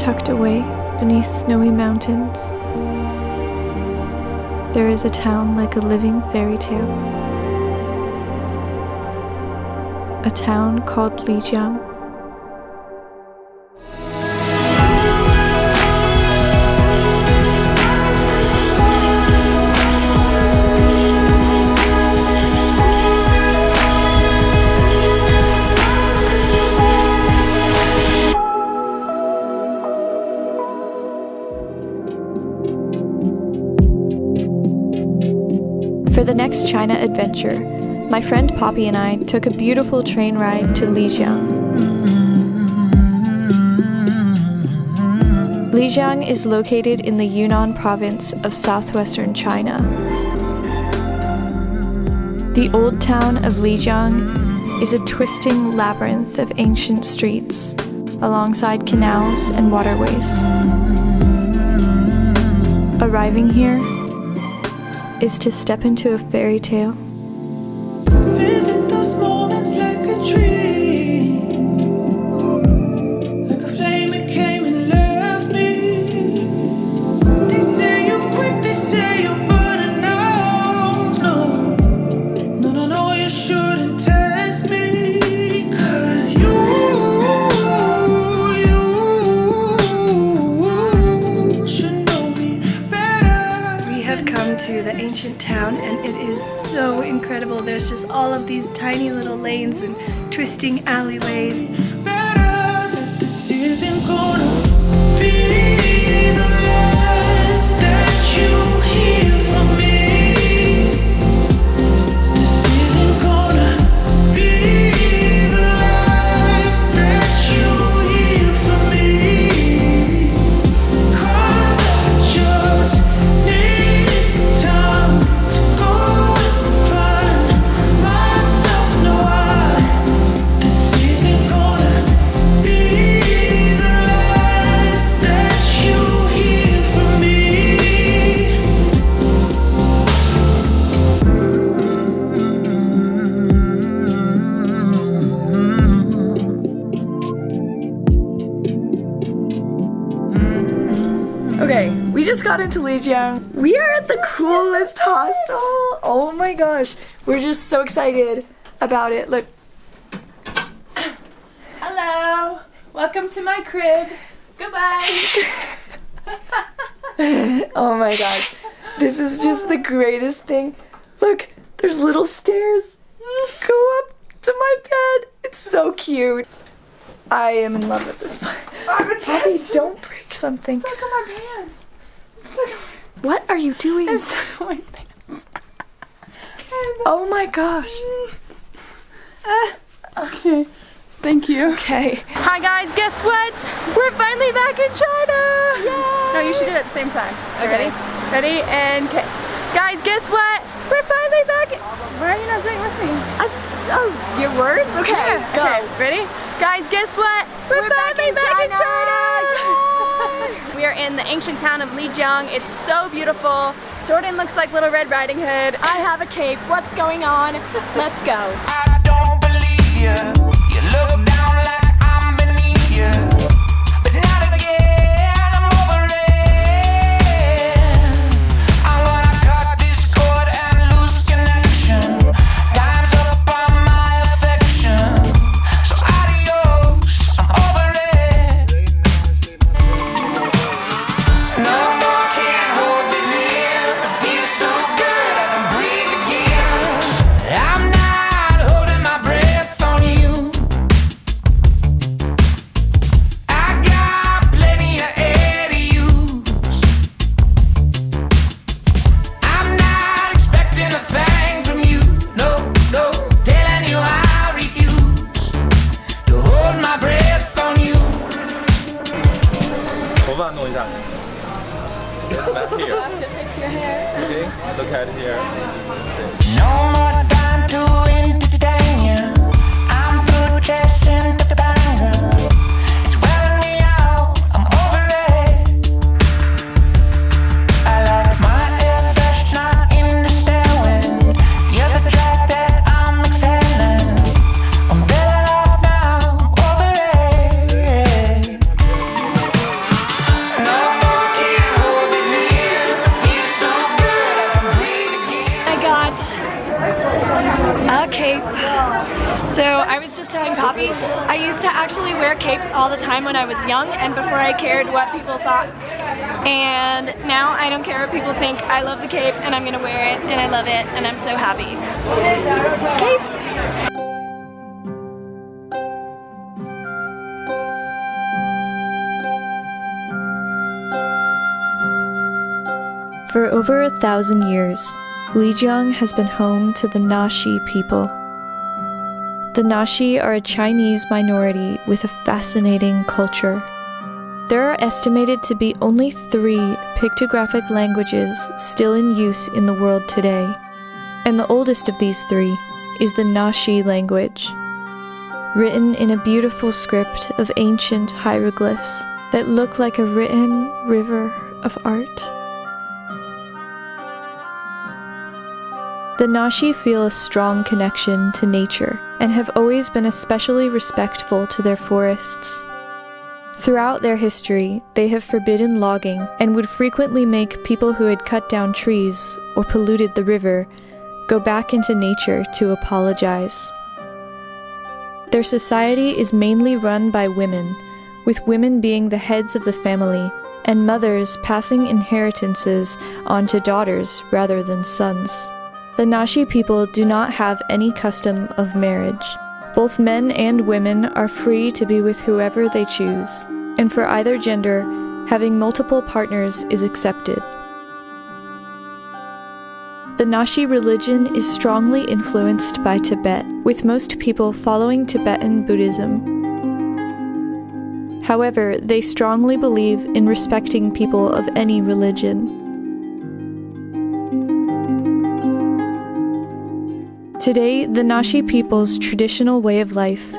tucked away beneath snowy mountains, there is a town like a living fairy tale. A town called Lijiang. For the next China adventure, my friend Poppy and I took a beautiful train ride to Lijiang. Lijiang is located in the Yunnan province of southwestern China. The old town of Lijiang is a twisting labyrinth of ancient streets alongside canals and waterways. Arriving here is to step into a fairy tale. Incredible. There's just all of these tiny little lanes and twisting alleyways. Just got into Lijiang. We are at the coolest hostel. Oh my gosh, we're just so excited about it. Look, Hello! Welcome to my crib. Goodbye! oh my gosh, this is just the greatest thing. Look, there's little stairs. Go up to my bed. It's so cute. I am in love with this place. Poppy, don't break something. Look at my pants. What are you doing? at my pants. Oh my gosh. Uh, okay. Thank you. Okay. Hi guys, guess what? We're finally back in China! No, you should do it at the same time. Okay, ready? Ready? And okay. Guys, guess what? We're finally back. Why are you not doing it with me? oh, your words? Okay, go. Okay, ready? Guys, guess what? We're, finally back, in China! We are in the ancient town of Lijiang. It's so beautiful. Jordan looks like Little Red Riding Hood. I have a cape. What's going on? Let's go. Now I don't care what people think. I love the cape and I'm gonna wear it and I love it and I'm so happy. Cape! For over a thousand years, Lijiang has been home to the Naxi people. The Naxi are a Chinese minority with a fascinating culture. There are estimated to be only three pictographic languages still in use in the world today, and the oldest of these three is the Naxi language, written in a beautiful script of ancient hieroglyphs that look like a written river of art. The Naxi feel a strong connection to nature and have always been especially respectful to their forests. Throughout their history, they have forbidden logging and would frequently make people who had cut down trees or polluted the river go back into nature to apologize. Their society is mainly run by women, with women being the heads of the family and mothers passing inheritances on to daughters rather than sons. The Naxi people do not have any custom of marriage. Both men and women are free to be with whoever they choose, and for either gender, having multiple partners is accepted. The Naxi religion is strongly influenced by Tibet, with most people following Tibetan Buddhism. However, they strongly believe in respecting people of any religion. Today, the Naxi people's traditional way of life,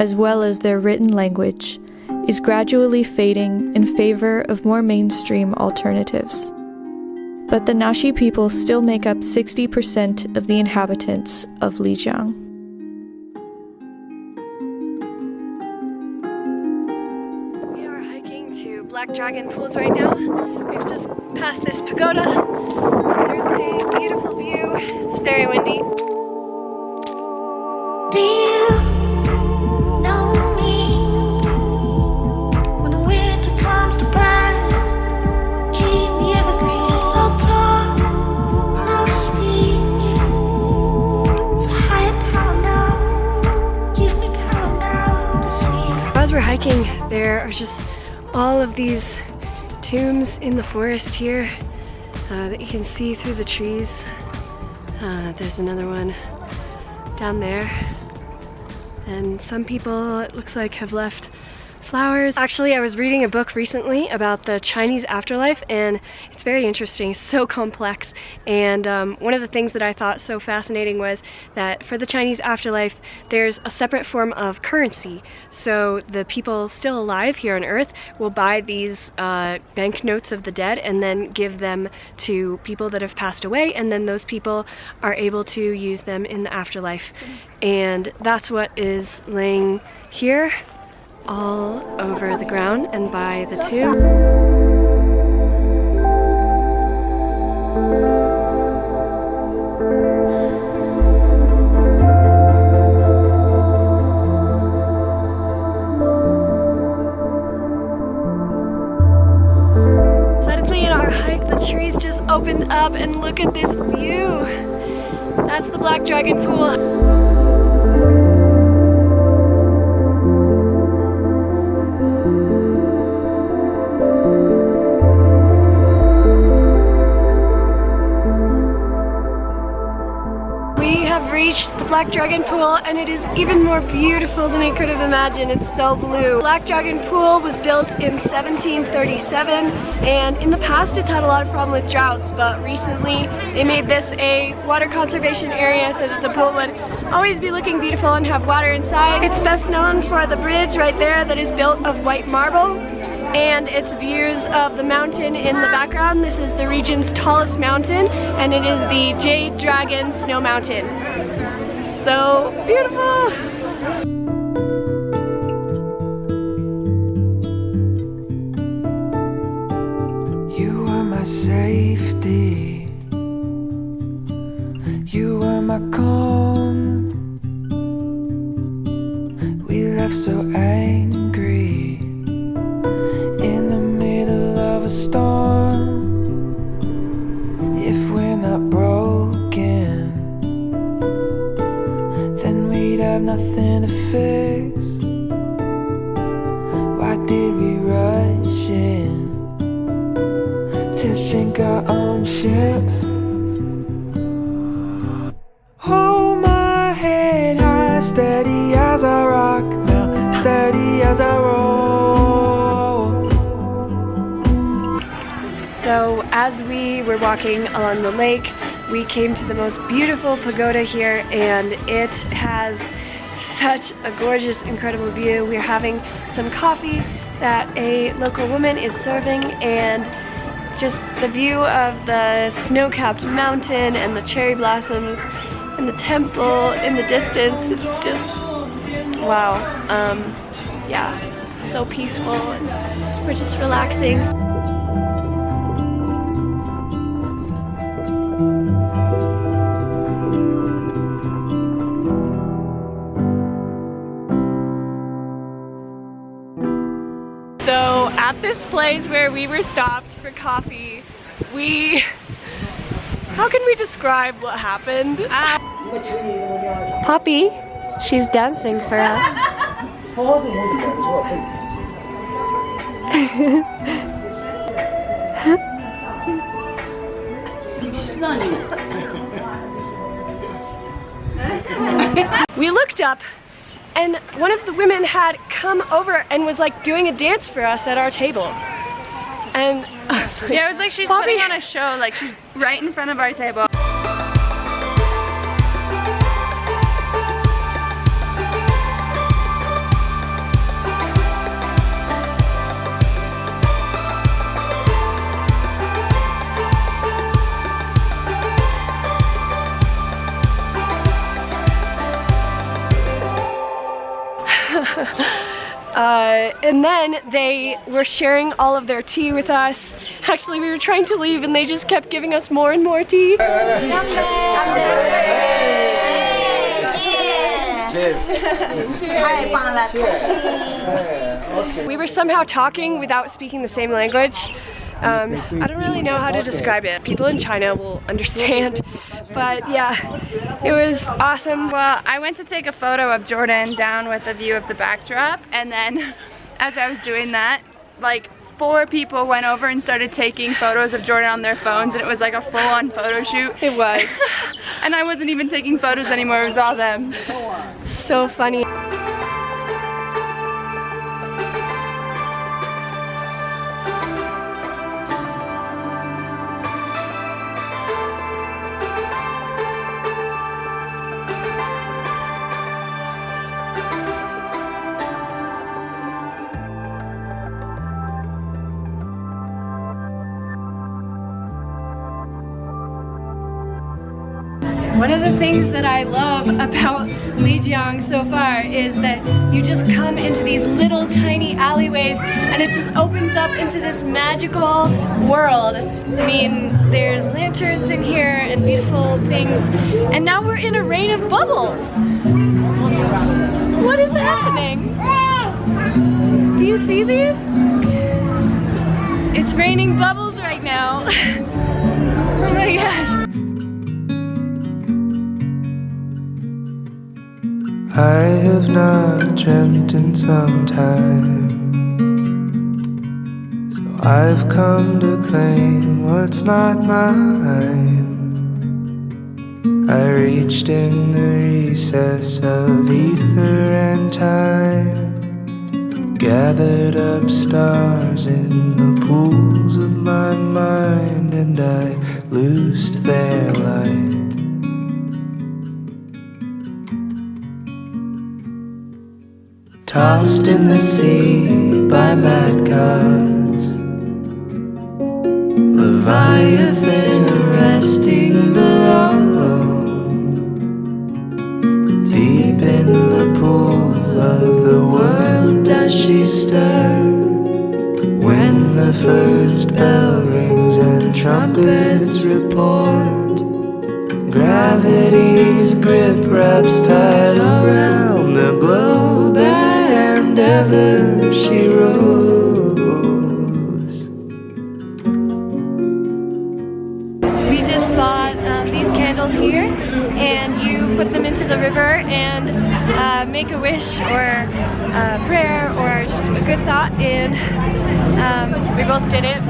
as well as their written language, is gradually fading in favor of more mainstream alternatives. But the Naxi people still make up 60% of the inhabitants of Lijiang. We are hiking to Black Dragon Pools right now. We've just passed this pagoda. There's a beautiful view. It's very windy. There are just all of these tombs in the forest here uh, that you can see through the trees. Uh, there's another one down there. And some people, it looks like, have left flowers. Actually, I was reading a book recently about the Chinese afterlife and it's very interesting, so complex. And um, one of the things that I thought so fascinating was that for the Chinese afterlife, there's a separate form of currency. So the people still alive here on earth will buy these uh, banknotes of the dead and then give them to people that have passed away and then those people are able to use them in the afterlife. And that's what is laying here all over the ground and by the the trees just opened up and look at this view. That's the Black Dragon Pool. Reached the Black Dragon Pool and it is even more beautiful than I could have imagined. It's so blue. Black Dragon Pool was built in 1737 and in the past it's had a lot of problem with droughts but recently they made this a water conservation area so that the pool would always be looking beautiful and have water inside. It's best known for the bridge right there that is built of white marble and its views of the mountain in the background. This is the region's tallest mountain and it is the Jade Dragon Snow Mountain. So beautiful! You are my safety. You are my calm. We left so angry sink our own ship? Hold my head high, steady as I rock now, steady as I roll. So as we were walking along the lake, we came to the most beautiful pagoda here and it has such a gorgeous, incredible view. We're having some coffee that a local woman is serving and just the view of the snow-capped mountain and the cherry blossoms and the temple in the distance. It's just, wow. Um, yeah, so peaceful and we're just relaxing. So at this place where we were stopped for coffee, we, how can we describe what happened? Uh, Poppy, she's dancing for us. we looked up and one of the women had come over and was like doing a dance for us at our table. And like, Yeah, it was like she's Bobby. putting on a show, like she's right in front of our table. Uh, and then they were sharing all of their tea with us. Actually, we were trying to leave and they just kept giving us more and more tea. We were somehow talking without speaking the same language. Um, I don't really know how to describe it. People in China will understand. But yeah, it was awesome. Well, I went to take a photo of Jordan down with a view of the backdrop, and then as I was doing that, like four people went over and started taking photos of Jordan on their phones, and it was like a full-on photo shoot. It was and I wasn't even taking photos anymore, it was all them. so funny. One of the things that I love about Lijiang so far is that you just come into these little tiny alleyways and it just opens up into this magical world. I mean, there's lanterns in here and beautiful things. And now we're in a rain of bubbles. I have not dreamt in some time. So I've come to claim what's not mine. I reached in the recess of ether and time. Gathered up stars in the pools of my mind, and I loosed their Tossed in the sea by mad gods. Leviathan resting below. Deep in the pool of the world does she stir. When the first bell rings and trumpets report. Gravity's grip wraps tight did it.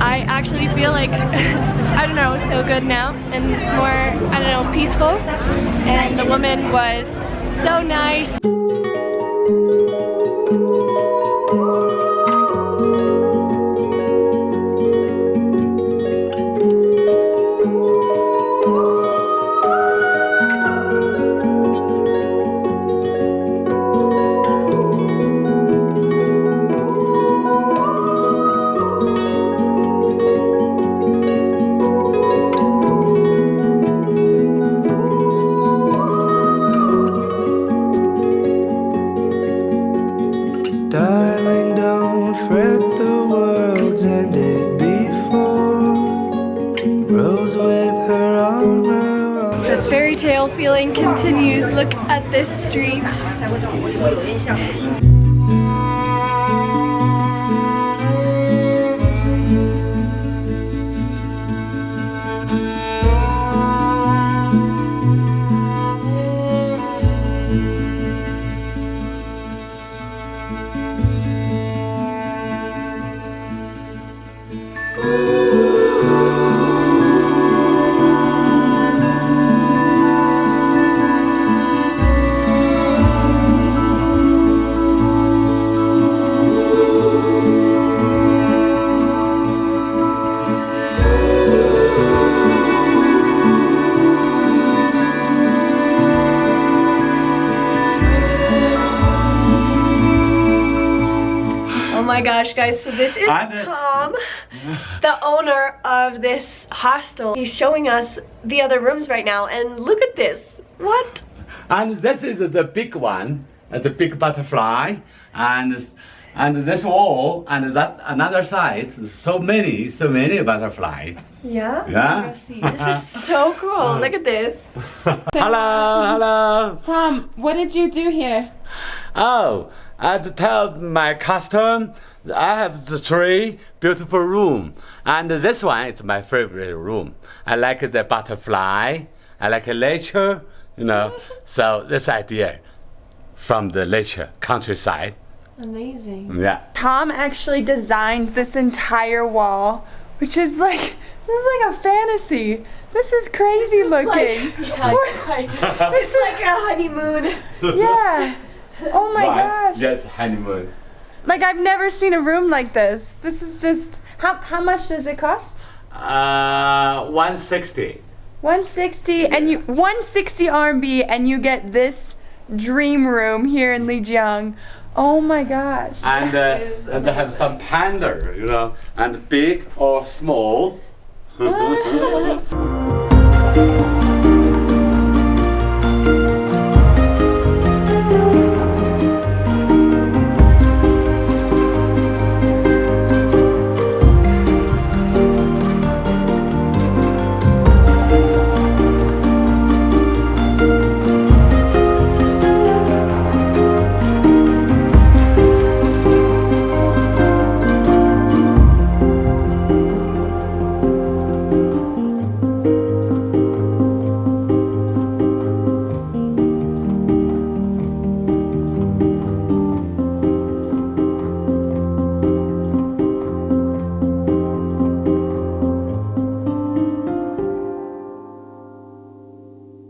I actually feel like, I don't know, so good now and more, I don't know, peaceful. And the woman was so nice. The fairy tale feeling continues. Look at this street. So this is I. Tom, the owner of this hostel. He's showing us the other rooms right now, and look at this. What? And this is the big one, uh, the big butterfly, and and this wall, and that another side, so many, so many butterfly. Yeah? Yeah. This is so cool. Look at this. hello, hello. Tom, what did you do here? Oh, I tell my customer I have the three beautiful room, and this one is my favorite room. I like the butterfly. I like nature, you know. so this idea from the nature countryside. Amazing. Yeah. Tom actually designed this entire wall, which is like this is like a fantasy. This is crazy looking. Yeah, right. it's like a honeymoon. yeah. Oh my gosh. Yes, honeymoon. Like I've never seen a room like this. This is just how how much does it cost? Uh, 160. 160 and you 160 RMB and you get this dream room here in Lijiang. Oh my gosh. And, uh, and they have some panda, you know, and big or small.